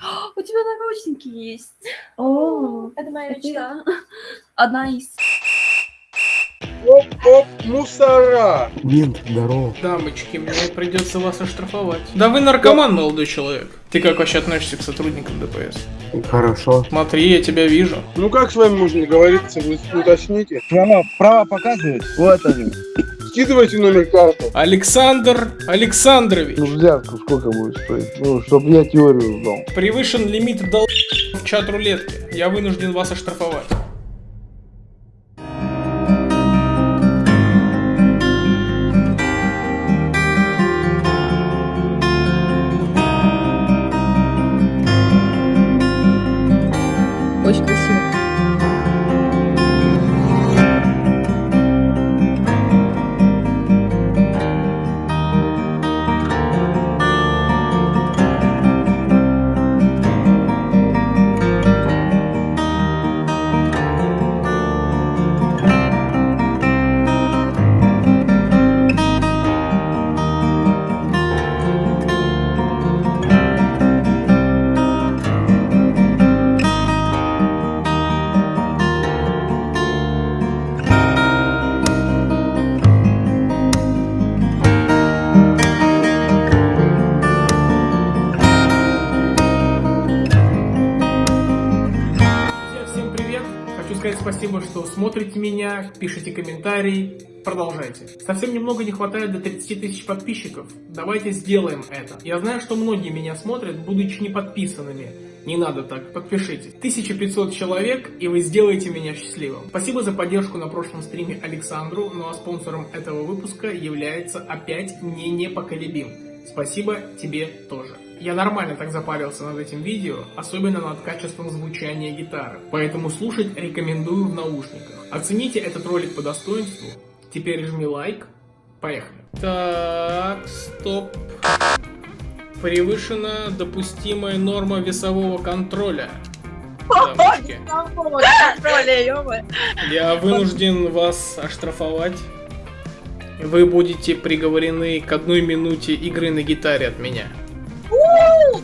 У тебя наручники есть. О, Это моя мечта. Одна из. Оп-оп, мусора! Мент, здорово. Дамочки, мне придется вас оштрафовать. Да вы наркоман, молодой человек. Ты как вообще относишься к сотрудникам ДПС? Хорошо. Смотри, я тебя вижу. Ну как с вами можно договориться, вы уточните. Права, права показывает? Вот они. Скидывайте номер карты. Александр Александрович. Ну, взятку сколько будет стоить? Ну, чтобы я теорию сдал. Превышен лимит дол... в чат рулетки. Я вынужден вас оштрафовать. Спасибо, что смотрите меня, пишите комментарии, продолжайте. Совсем немного не хватает до 30 тысяч подписчиков. Давайте сделаем это. Я знаю, что многие меня смотрят, будучи не подписанными. Не надо так, подпишитесь. 1500 человек, и вы сделаете меня счастливым. Спасибо за поддержку на прошлом стриме Александру, ну а спонсором этого выпуска является опять не непоколебим. Спасибо тебе тоже. Я нормально так запарился над этим видео, особенно над качеством звучания гитары, поэтому слушать рекомендую в наушниках. Оцените этот ролик по достоинству, теперь жми лайк, поехали. Так, стоп. Превышена допустимая норма весового контроля. Дамочки, я вынужден вас оштрафовать. Вы будете приговорены к одной минуте игры на гитаре от меня.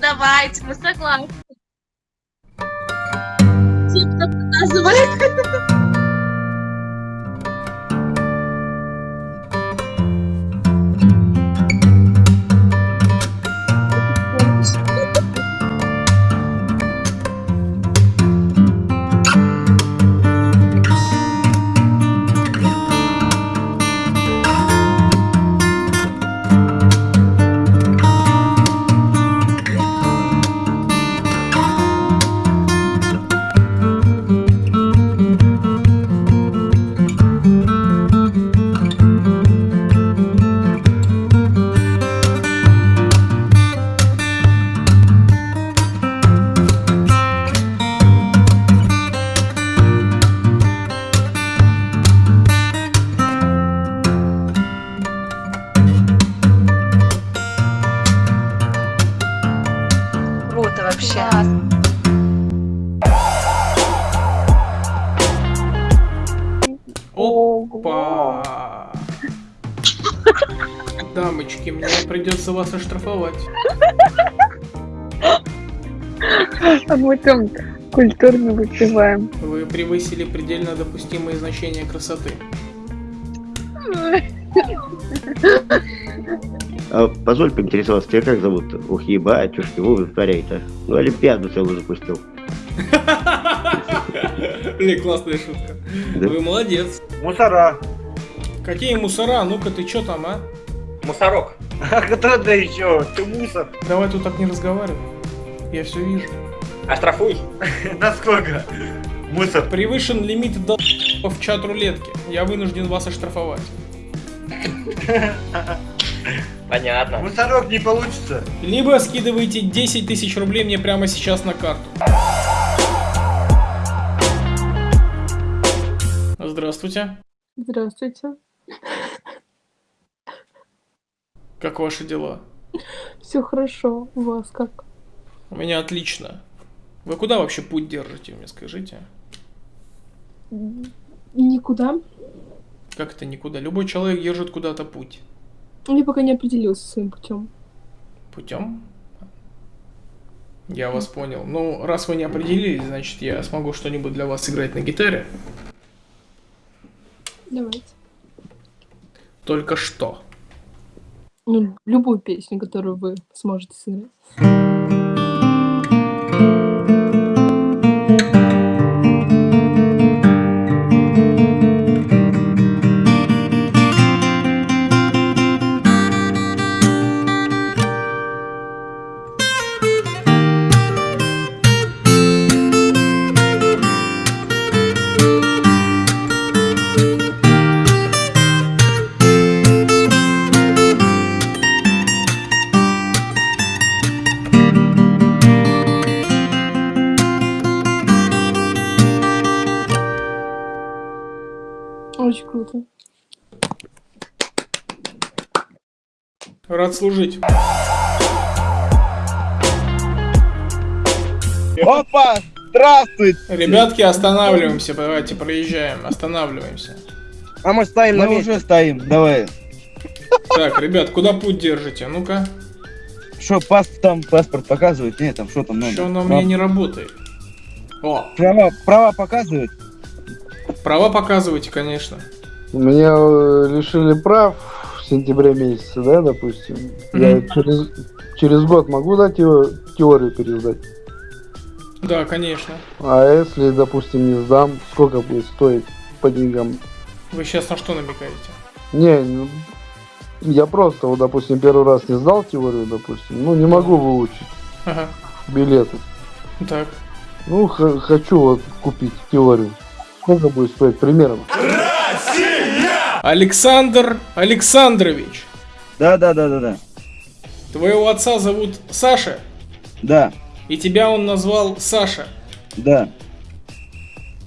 Давайте, мы согласны. Типа показывай. Вообще. Опа! Дамочки, мне придется вас оштрафовать. А мы там культурно выпиваем. Вы превысили предельно допустимые значения красоты. А, позволь поинтересоваться, тебя как зовут? Ух, ебать, уж его вытворяет-то. Ну, Олимпиаду целую запустил. Блин, классная шутка. Вы молодец. Мусора. Какие мусора? Ну-ка ты чё там, а? Мусорок. А кто да еще? Ты мусор. Давай тут так не разговаривай. Я все вижу. Оштрафуй. Насколько? Мусор. Превышен лимит дол... в чат рулетки. Я вынужден вас оштрафовать. Понятно. Мусорок не получится. Либо скидывайте 10 тысяч рублей мне прямо сейчас на карту. Здравствуйте. Здравствуйте. Как ваши дела? Все хорошо. У вас как? У меня отлично. Вы куда вообще путь держите, мне скажите? Никуда. Как это никуда? Любой человек держит куда-то путь. Я пока не определился своим путем. Путем? Я вас понял. Ну, раз вы не определились, значит, я смогу что-нибудь для вас сыграть на гитаре. Давайте. Только что. Ну, любую песню, которую вы сможете сыграть. Рад служить. Опа! Здравствуйте! Ребятки, останавливаемся. Давайте проезжаем. Останавливаемся. А мы стоим на месте. уже стоим, давай. Так, ребят, куда путь держите? Ну-ка. Что, пас там паспорт показывает? Нет, там что там надо? Что оно у меня не работает? О, Права, права показывает? права показывайте, конечно. Меня э, лишили прав в сентябре месяце, да, допустим. Я Мгм. через, через год могу, да, тео- теорию пересдать? Да, конечно. А если, допустим, не сдам, сколько будет стоить по деньгам? Вы сейчас на что намекаете? Не, ну, я просто, вот, допустим, первый раз не сдал теорию, допустим, ну, не могу выучить Ага. билеты. Так. Ну, хочу вот купить теорию. Сколько будет стоить примерно? Александр Александрович. Да, да, да, да, да. Твоего отца зовут Саша, Да, и тебя он назвал Саша. да.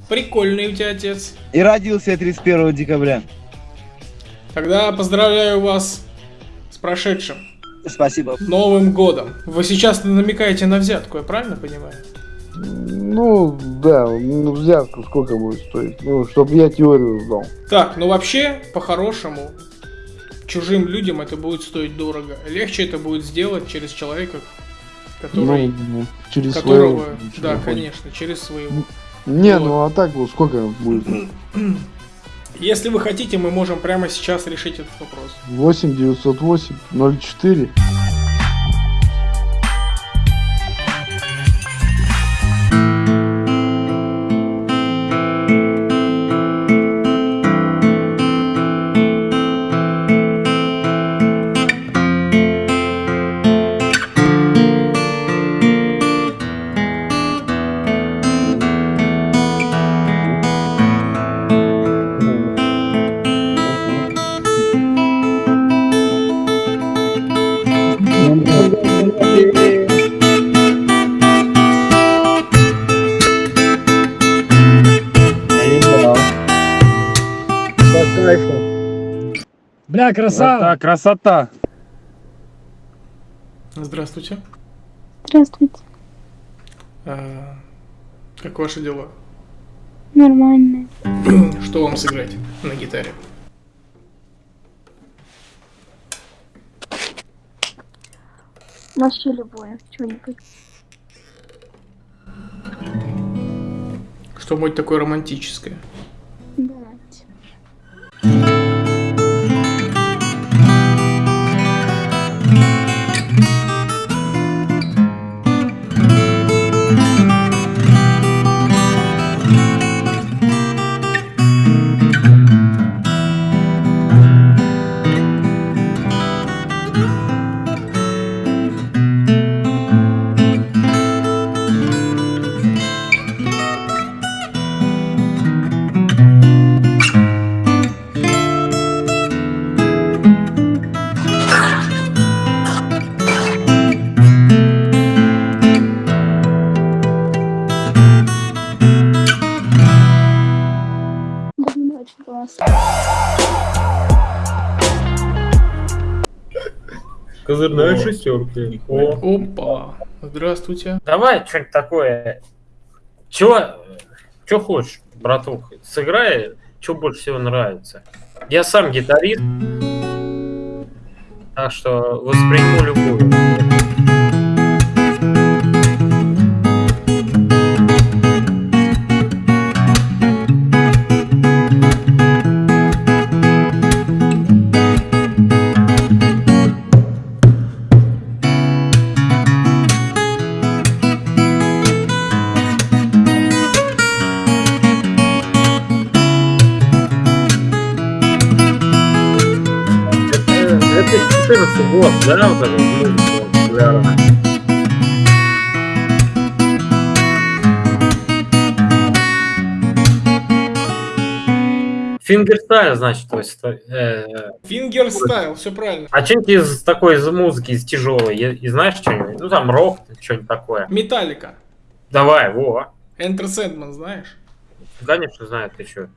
Прикольный у тебя отец. И родился я 31 декабря. Тогда поздравляю вас с прошедшим Спасибо. Новым годом. Вы сейчас намекаете на взятку, я правильно понимаю? Ну, да, ну, взятка сколько будет стоить? Ну, чтобы я теорию сдал. Так, ну вообще, по-хорошему, чужим людям это будет стоить дорого. Легче это будет сделать через человека, который... Ну, через которого, своего. да, конечно, через своего. Не, Вот. ну а так вот сколько будет? Если вы хотите, мы можем прямо сейчас решить этот вопрос. 8 908 04. Красава! красота! Здравствуйте. Здравствуйте. А, как ваши дела? Нормально. Что вам сыграть на гитаре? Вообще любое. Что-нибудь. Что-нибудь такое романтическое. Козырная шестерки. О. Опа. Здравствуйте. Давай что-нибудь такое. Чего, чё хочешь, братух? Сыграй, что больше всего нравится. Я сам гитарист, так что восприму любую. 14 год, да, вот эта музыка популярная. Fingerstyle, значит, то есть. э, fingerstyle, все правильно. а что-нибудь из такой из музыки, из тяжелой, и, и знаешь что-нибудь? Ну там рок, что-нибудь такое. Металлика. Давай, во. Enter Sandman, знаешь? Конечно, знаю, ты что.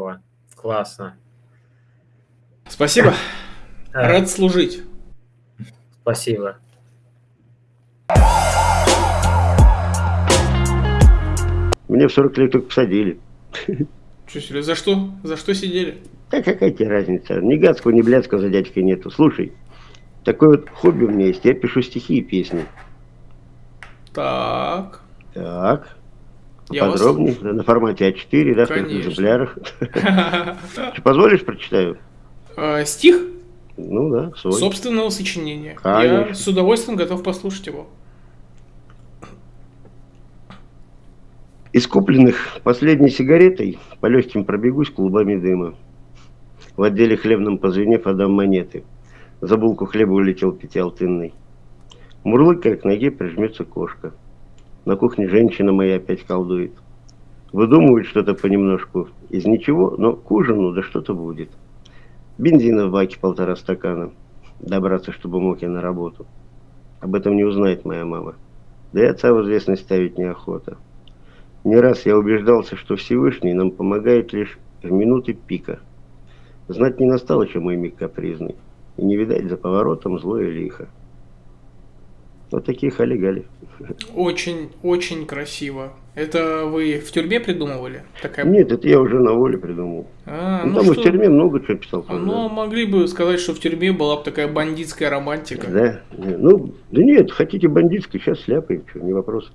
Здорово. Классно. Спасибо. Рад служить. Спасибо. Мне в 40 лет только посадили. Че, серьезно, за что? За что сидели? Да какая тебе разница? Ни гадского, ни блядского за дядькой нету. Слушай, такое вот хобби у меня есть. Я пишу стихи и песни. Так. Так. Вас Подробнее. Да, На формате А4, да, в Конечно. экземплярах. Позволишь, прочитаю? Э, Стих Ну да, свой. собственного сочинения. Я с удовольствием готов послушать его. Из купленных последней сигаретой по легким пробегусь клубами дыма. В отделе хлебном позвенев отдам монеты. За булку хлеба улетел пятиалтынный. Мурлыкая к ноге прижмется кошка. На кухне женщина моя опять колдует. Выдумывает что-то понемножку. Из ничего, но к ужину да что-то будет. Бензина в баке полтора стакана. Добраться, чтобы мог я на работу. Об этом не узнает моя мама. Да и отца в известность ставить неохота. Не раз я убеждался, что Всевышний нам помогает лишь в минуты пика. Знать не настало, чем мой миг капризный, и не видать за поворотом злое лихо. Вот такие халигали. Очень, очень красиво. Это вы в тюрьме придумывали? Такая... Нет, это я уже на воле придумал. А, ну, ну там и в что- тюрьме много чего писал. тоже, Ну, могли бы сказать, что в тюрьме была бы такая бандитская романтика. да. Ну, да нет, хотите бандитский, сейчас сляпаем, что, не вопрос.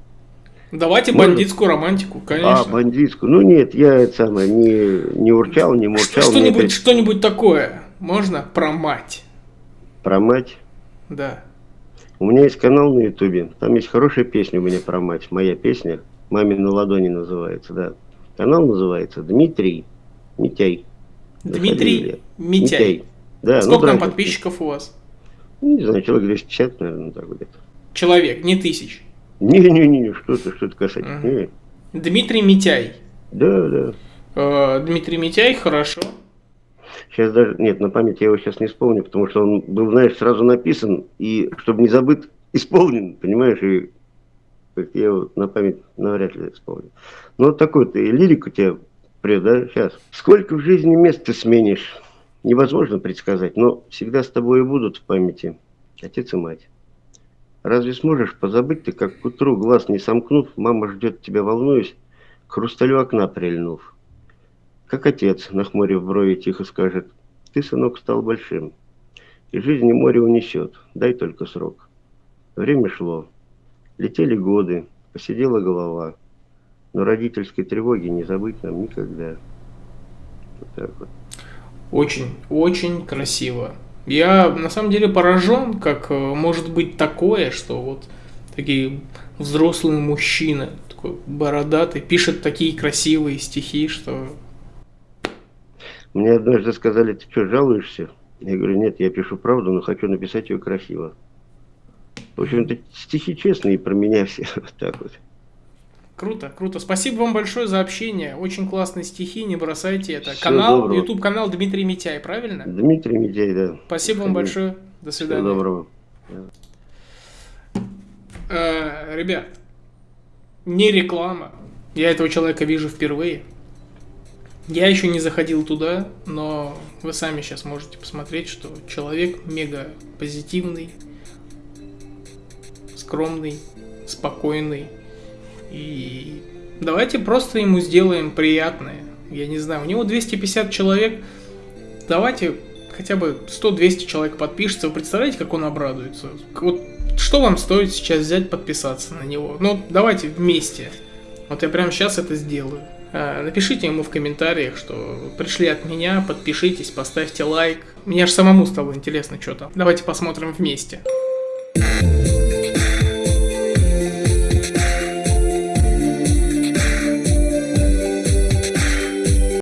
Давайте Можно? бандитскую романтику, А, конечно. бандитскую. Ну нет, я это самое, не, не урчал, не Что- мурчал. мне Что-нибудь, опять что-нибудь такое. Можно про мать? Про мать. Да. У меня есть канал на Ютубе, там есть хорошая песня у меня про мать, моя песня, «Маме на ладони» называется, да. Канал называется Дмитрий Митяй. Дмитрий фамилия. Митяй. Да, ну, Сколько там братья. подписчиков у вас? Ну, Не знаю, человек 250, наверное, так где-то. Человек, не тысяч. Не-не-не, что ты, что ты касательно. Не. Дмитрий Митяй. Да, да. Э, Дмитрий Митяй, хорошо. Сейчас даже, нет, на память я его сейчас не вспомню, потому что он был, знаешь, сразу написан, и чтобы не забыт, исполнен, понимаешь, и я его на память навряд ли вспомню. Ну, вот такой ты, и лирик у тебя прет, да, сейчас. Сколько в жизни мест ты сменишь, невозможно предсказать, но всегда с тобой и будут в памяти отец и мать. Разве сможешь позабыть ты, как к утру, глаз не сомкнув, мама ждет тебя, волнуясь, к хрусталю окна прильнув? Как отец, нахмурив брови, тихо скажет, ты, сынок, стал большим, и жизнь и море унесет, дай только срок. Время шло, летели годы, посидела голова, но родительской тревоги не забыть нам никогда. Вот так вот. Очень, очень красиво. Я на самом деле поражен, как э, может быть такое, что вот такие взрослые мужчины, такой бородатый, пишет такие красивые стихи, что Мне однажды сказали, ты что, жалуешься? Я говорю, нет, я пишу правду, но хочу написать ее красиво. В общем-то, стихи честные про меня все. Вот так вот. круто, круто. Спасибо вам большое за общение. Очень классные стихи, не бросайте это. Всего канал, доброго. YouTube канал Дмитрий Митяй, правильно? Дмитрий Медяй, да. Спасибо вам большое. До Всего свидания. доброго. Э, ребят, не реклама. Я этого человека вижу впервые. Я еще не заходил туда, но вы сами сейчас можете посмотреть, что человек мега позитивный, скромный, спокойный И давайте просто ему сделаем приятное. Я не знаю, у него 250 человек. Давайте хотя бы 100-200 человек подпишется. Вы представляете, как он обрадуется? Вот что вам стоит сейчас взять, подписаться на него? Ну, давайте вместе. Вот я прямо сейчас это сделаю. А, Напишите ему в комментариях, что пришли от меня, подпишитесь, поставьте лайк. Мне аж самому стало интересно, что там. Давайте посмотрим вместе.